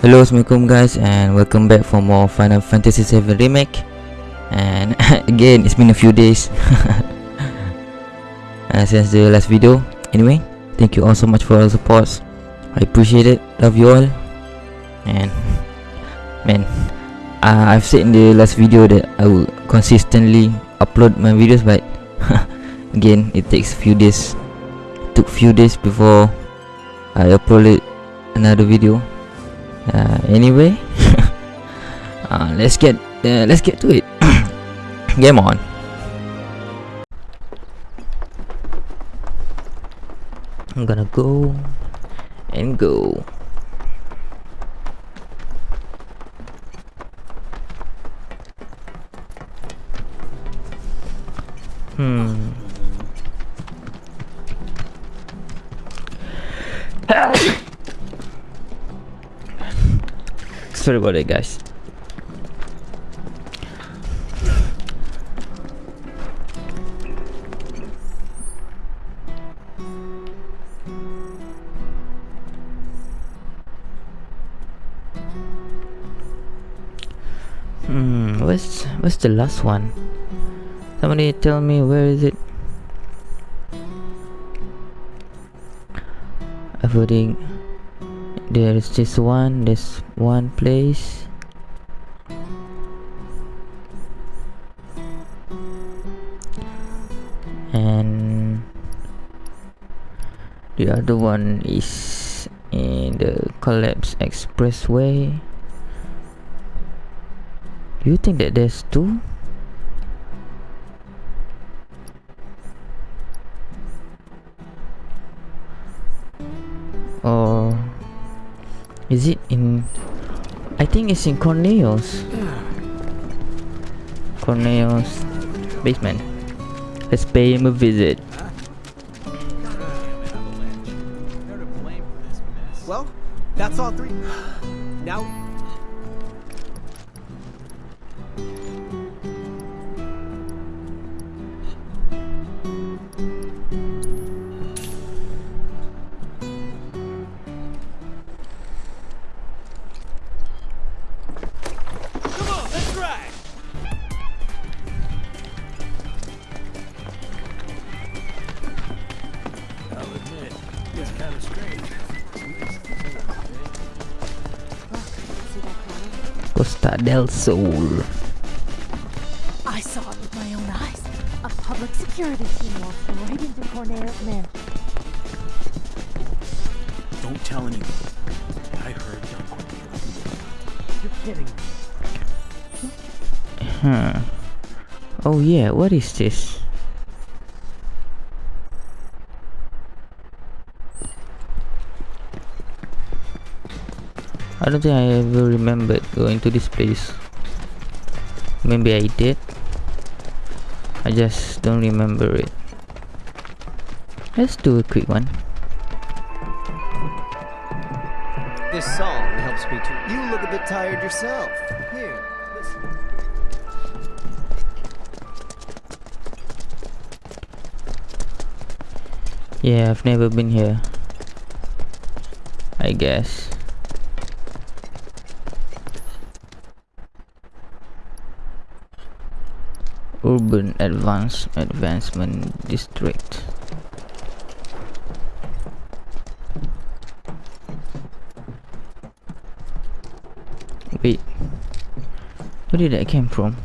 Hello, Assalamualaikum guys and welcome back for more Final Fantasy VII Remake. And again, it's been a few days. Uh, Since the last video. Anyway, thank you all so much for all the supports I appreciate it, love you all. And Man, uh, I've said in the last video that I will consistently upload my videos But again, it takes a few days. Took few days before I uploaded another video uh, anyway uh, let's get uh, let's get to it. Game on. I'm gonna go and go. Hmm sorry about it guys Hmm, what's what's the last one? Somebody tell me where is it? Avoiding there is this one this one place. And the other one is in the collapse expressway. You think that there's two? Or is it in I think it's in Corneo's Corneo's basement. Let's pay him a visit it's kind of strange. Costa del Sol I saw it with my own eyes. A public security team walked right into Corneo's mansion. Don't tell anyone. I heard Don Cornelius. You're kidding me. huh oh yeah what is this I don't think I ever remembered going to this place maybe I did I just don't remember it let's do a quick one This song helps me to. You look a bit tired yourself. Here, listen. Yeah, I've never been here. I guess. Urban Advance Advancement District. Wait. Where did that came from?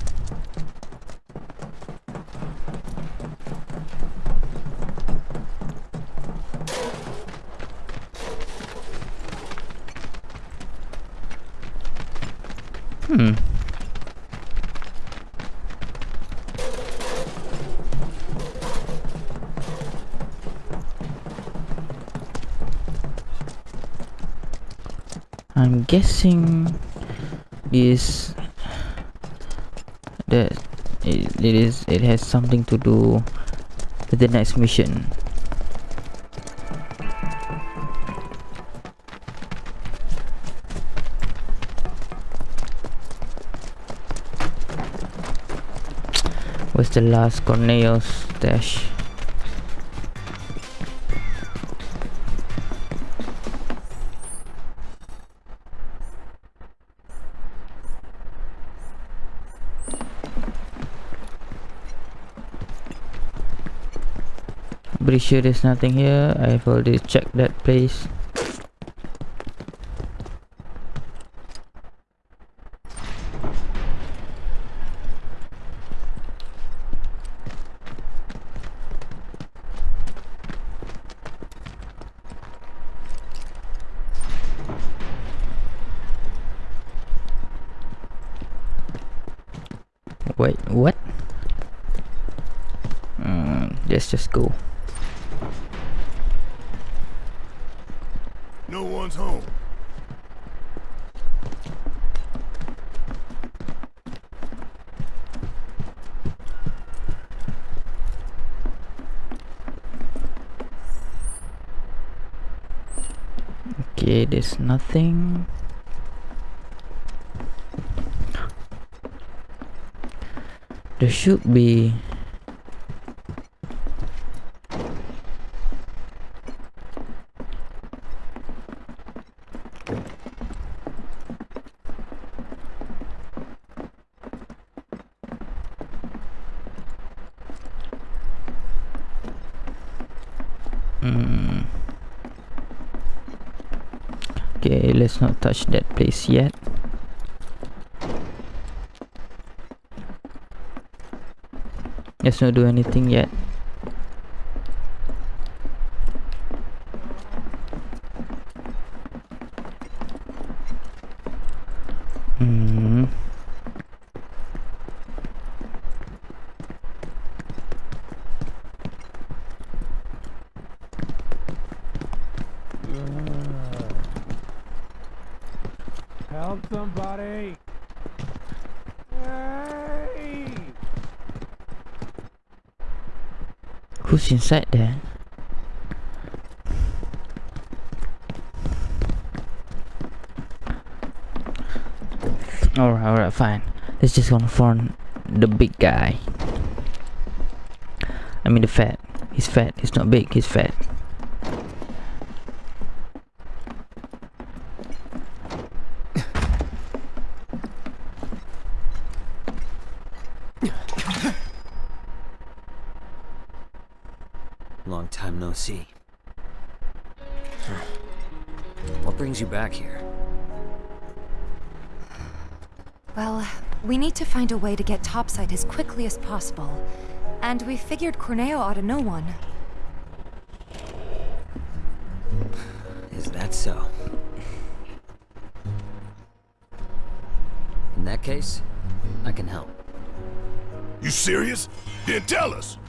I'm guessing this that it, it is it has something to do with the next mission. What's the last Corneo's stash? Sure there's nothing here. I've already checked that place. Wait, what? Mm, let's just go. No one's home. There's nothing. There should be. Hmm. Okay, let's not touch that place yet. Let's not do anything yet. Hmm. Help somebody! Hey! Who's inside there? Alright, alright, fine. Let's just confront the big guy. I mean the fat. He's fat. He's not big, he's fat. Way to get topside as quickly as possible. And we figured Corneo ought to know one. Is that so? In that case, I can help. You serious? Then tell us.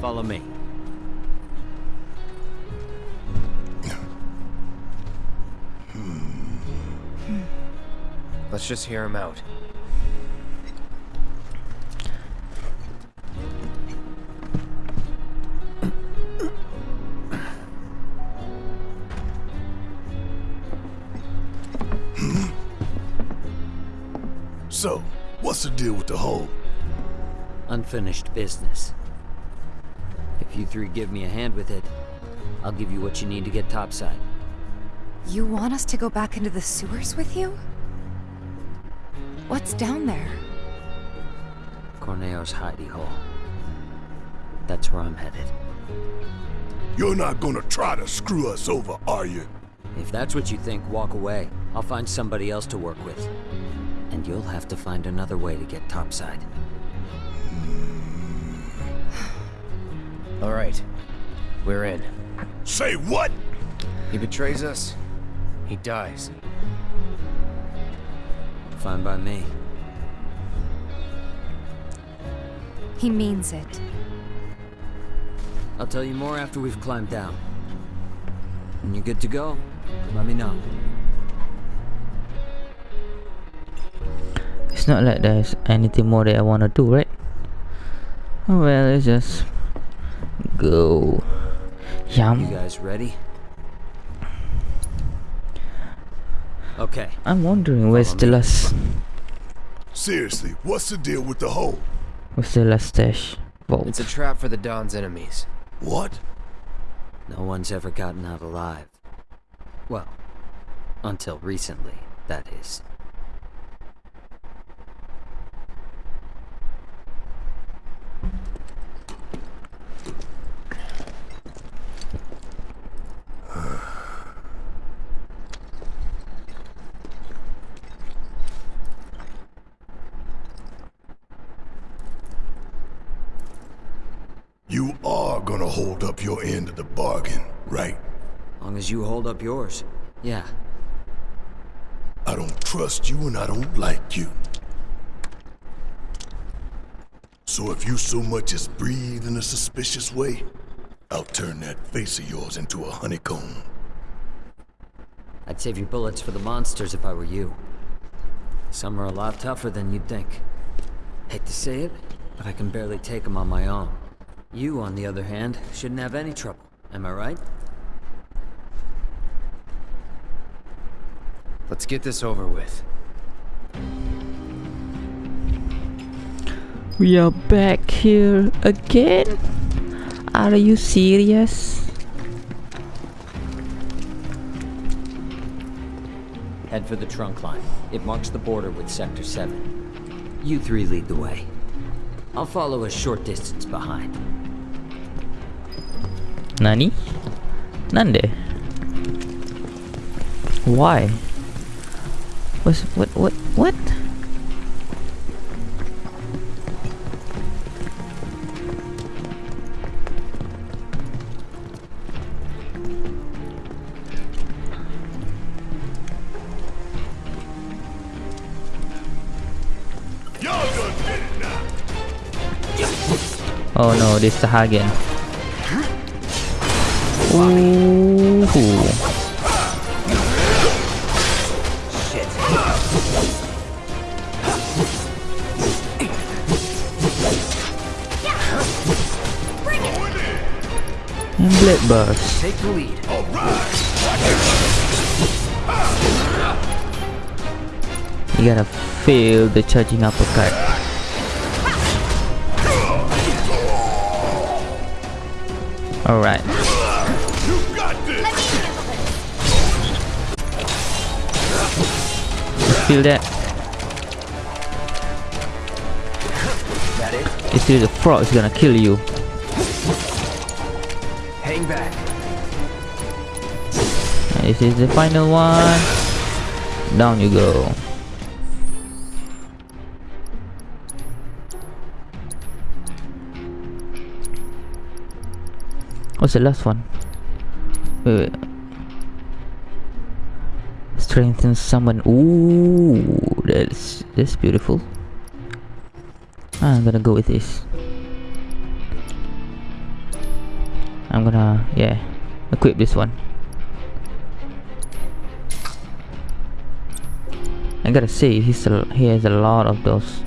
Follow me. Let's just hear him out. So, what's the deal with the hole? Unfinished business. If you three give me a hand with it, I'll give you what you need to get topside. You want us to go back into the sewers with you? What's down there? Corneo's hidey hole. That's where I'm headed. You're not gonna try to screw us over, are you? If that's what you think, walk away. I'll find somebody else to work with. And you'll have to find another way to get topside. All right, we're in. Say what? He betrays us, he dies. Fine by me. He means it. I'll tell you more after we've climbed down. When you're good to go, let me know. It's not like there's anything more that I wanna do, right? Oh well, let's just go. Yum. You Yum. guys ready? Okay, I'm wondering where's the last Seriously, what's the deal with the hole? where's the last stash vault? It's a trap for the Don's enemies. What? no one's ever gotten out alive. Well, until recently, that is. hold up your end of the bargain, right? Long as you hold up yours. Yeah. I don't trust you and I don't like you. So if you so much as breathe in a suspicious way, I'll turn that face of yours into a honeycomb. I'd save your bullets for the monsters if I were you. Some are a lot tougher than you'd think. Hate to say it, but I can barely take them on my own. You, on the other hand, shouldn't have any trouble. Am I right? Let's get this over with. We are back here again. Are you serious? Head for the trunk line. It marks the border with Sector 7. You three lead the way. I'll follow a short distance behind. Nani? Nande? Why? What's what what what? Oh no, this is the Ooh. And Blade Burst. Take the lead. You gotta feel the charging uppercut. Alright. Feel that? That it? You the frog is gonna kill you. Hang back. This is the final one. Down you go. What's the last one? Wait, wait. Strengthen someone. Ooh, that's that's beautiful. I'm gonna go with this. I'm gonna yeah equip this one. I gotta say he's a, he has a lot of those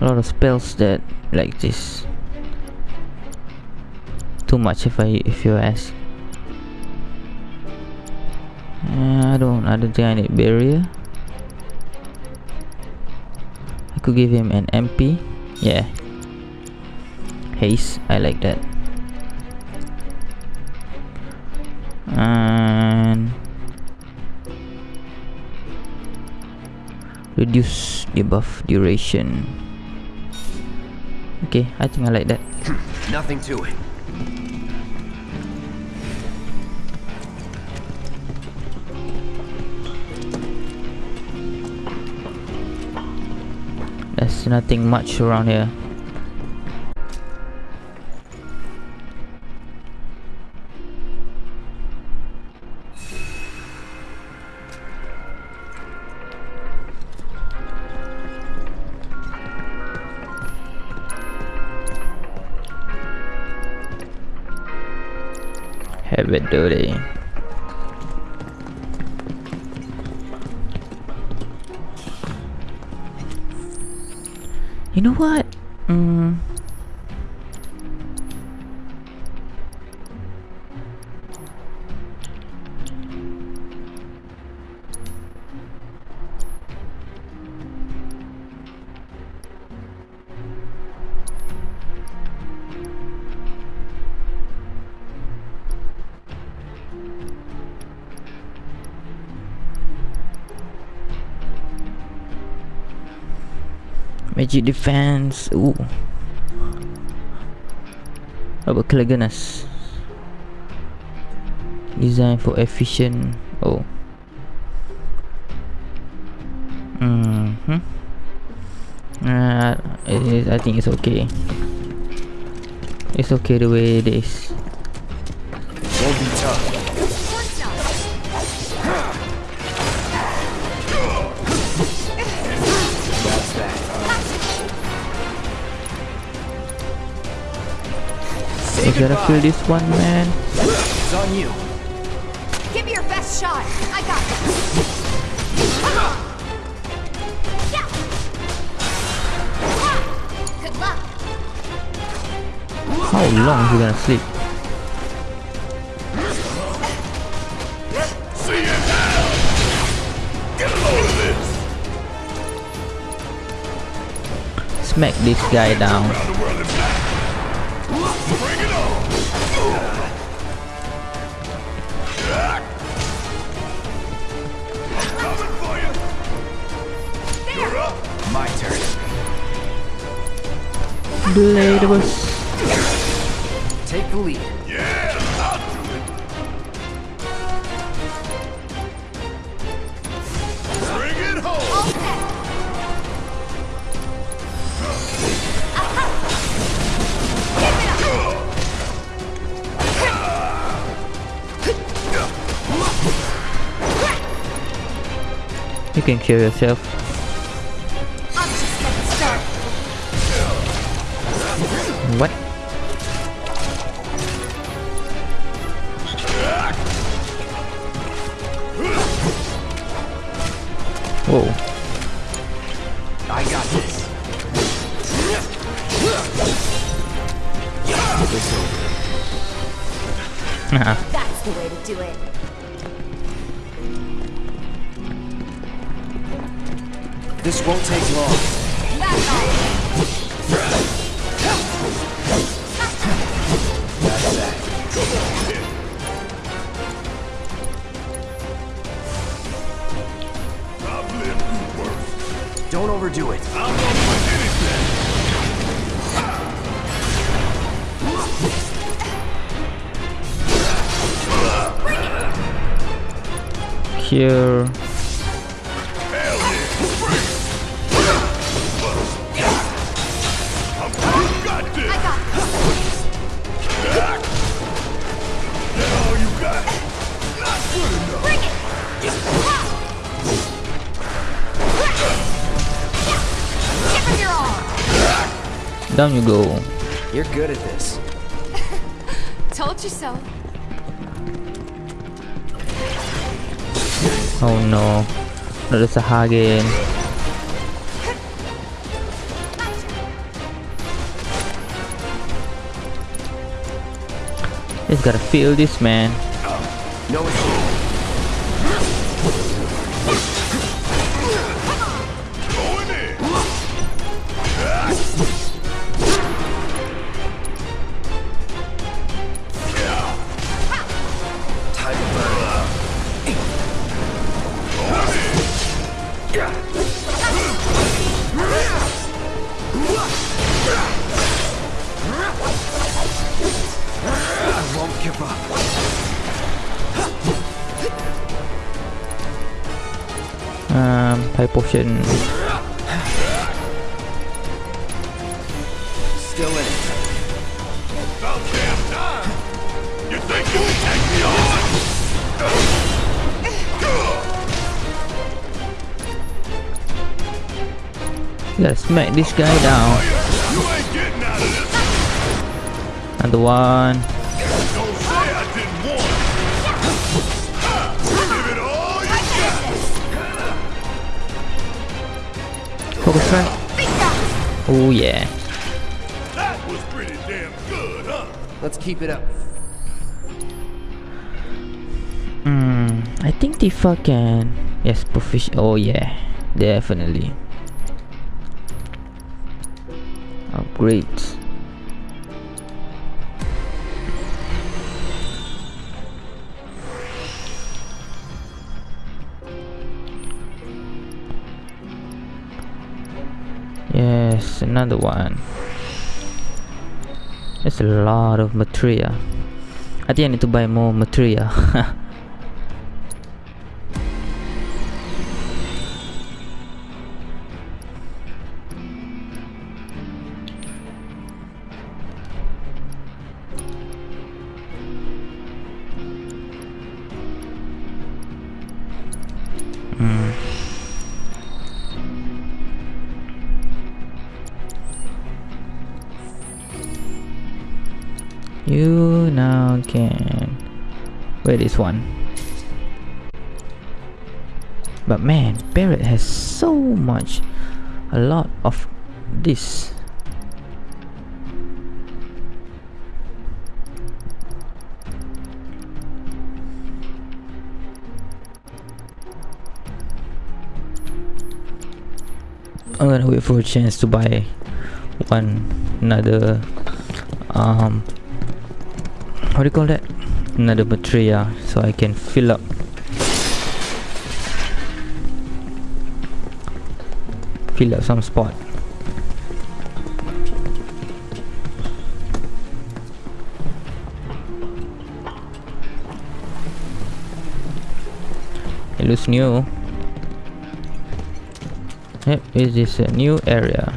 a lot of spells that like this too much if I if you ask uh, I don't I don't think I need barrier. I could give him an MP yeah. Haste I like that. And reduce debuff duration. Okay I think I like that. Nothing to it. There's nothing much around here Heavy duty. Know what? Mm. Magic defense. Ooh. How about Cleganus? Design for efficient. Oh. Mm hmm. Uh, it I think it's okay. It's okay the way it is. We gotta goodbye. kill this one man. It's on you. Give me your best shot. I got this. Come on. Yeah. Good luck. How long is he gonna sleep? See you now! Get a load of this! Smack this guy down. Bring it on! Coming for you! You're up! My turn. Blade was Take the lead. Can kill yourself. All. Down you go. You're good at this. Told you so. Oh no. Not Sahagin. Just gotta feel this man. Oh, no Potion. Still in it. About damn time! You think you can take me on? Gotta smack this guy down. You ain't getting out of this! Another one. Oh yeah. That was pretty damn good, huh? Let's keep it up. Hmm. I think Tifa can. Yes, proficient. Oh yeah, definitely. Upgrades. Another one. There's a lot of material. I think I need to buy more material. You now can wear this one. But man, Barret has so much, a lot of this. I'm gonna wait for a chance to buy one another um what do you call that? Another material so I can fill up. Fill up some spot. It looks new. Yep, is this a new area?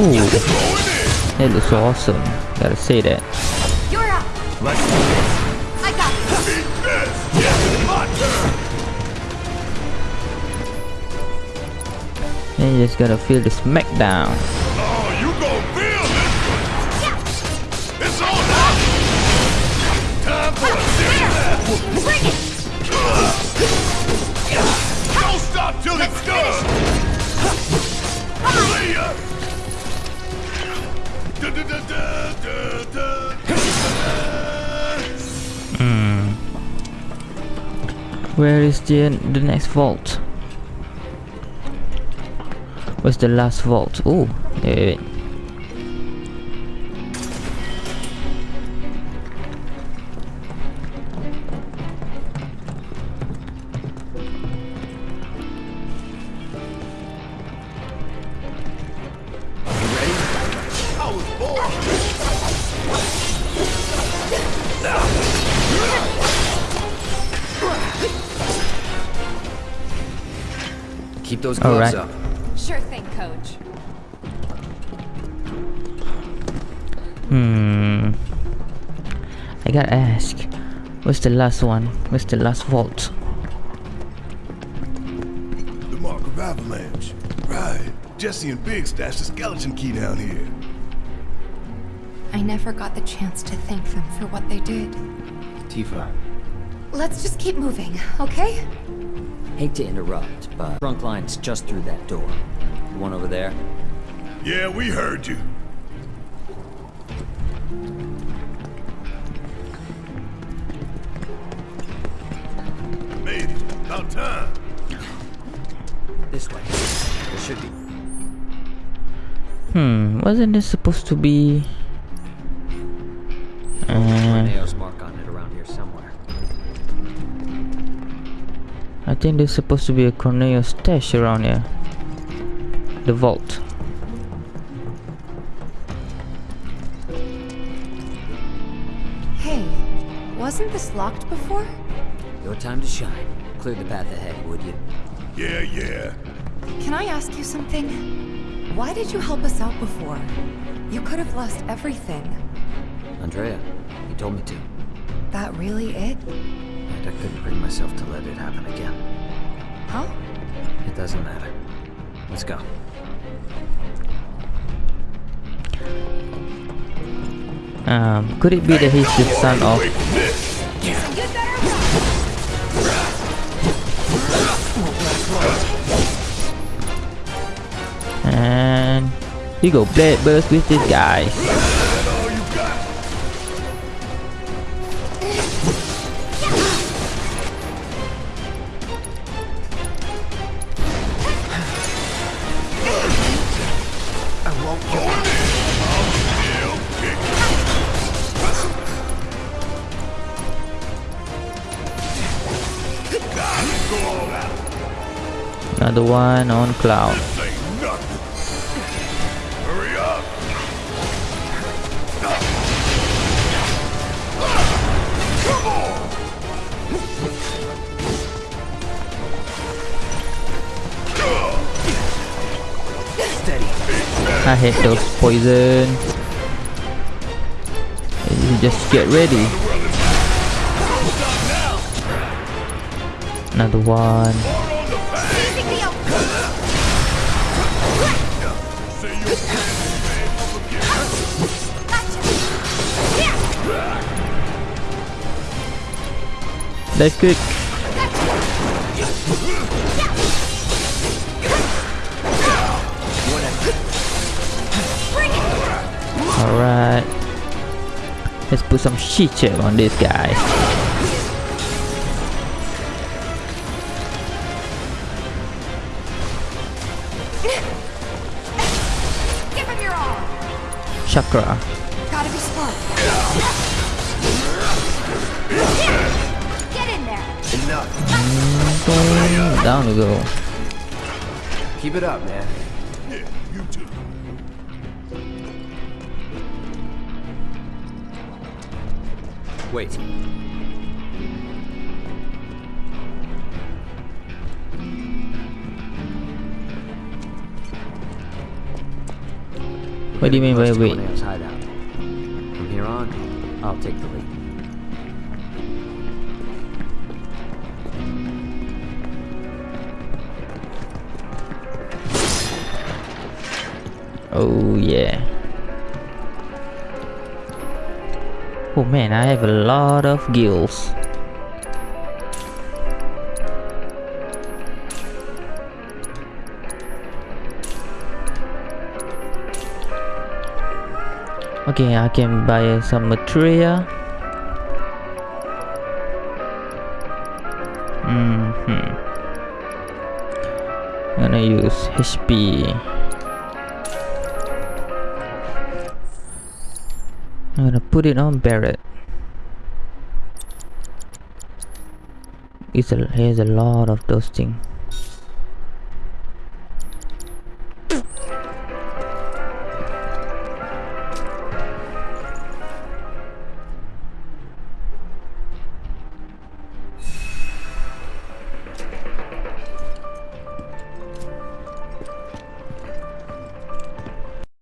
Ooh, that looks awesome. Gotta say that. You're up. Let's do this. I got this. And you just gotta feel the smackdown. Oh, you gon' feel this! It's on now! Time for a serious Bring it. Don't stop till it's done! See ya! Da. Where is the the next vault? Where's the last vault? Oh, wait, wait. I those gloves Alright. up. Sure thing, coach. Hmm. I gotta ask. Where's the last one? Where's the last vault? The mark of avalanche. Right. Jessie and Biggs stashed the skeleton key down here. I never got the chance to thank them for what they did. Tifa. Let's just keep moving, okay? Hate to interrupt, but trunk line's just through that door. The one over there? Yeah, we heard you. Made it. About time. This way. There should be. Hmm. Wasn't this supposed to be? Think there's supposed to be a Corneo stash around here. The vault. Hey, wasn't this locked before? Your time to shine. Clear the path ahead, would you? Yeah, yeah. Can I ask you something? Why did you help us out before? You could have lost everything. Andrea, you told me to. That really it? And I couldn't bring myself to let it happen again. Huh? It doesn't matter. Let's go. Um, could it be that he's the son of? Wait for this. And you go blade burst with this guy. Another one on cloud. I hate those poison. Just get ready. Another one. Let's kick. Alright. Let's put some shit chip on this guy. Give him your all! Chakra. Gotta be smart. Get in there! Enough. Boom. Down we go. Keep it up, man. Yeah, you too. Wait. What do you mean by wait? From here on, I'll take the lead. Oh yeah. Oh man, I have a lot of gills. Okay, I can buy some material. Mm hmm. Gonna use HP. Gonna put it on Barret. It's a, has a lot of things.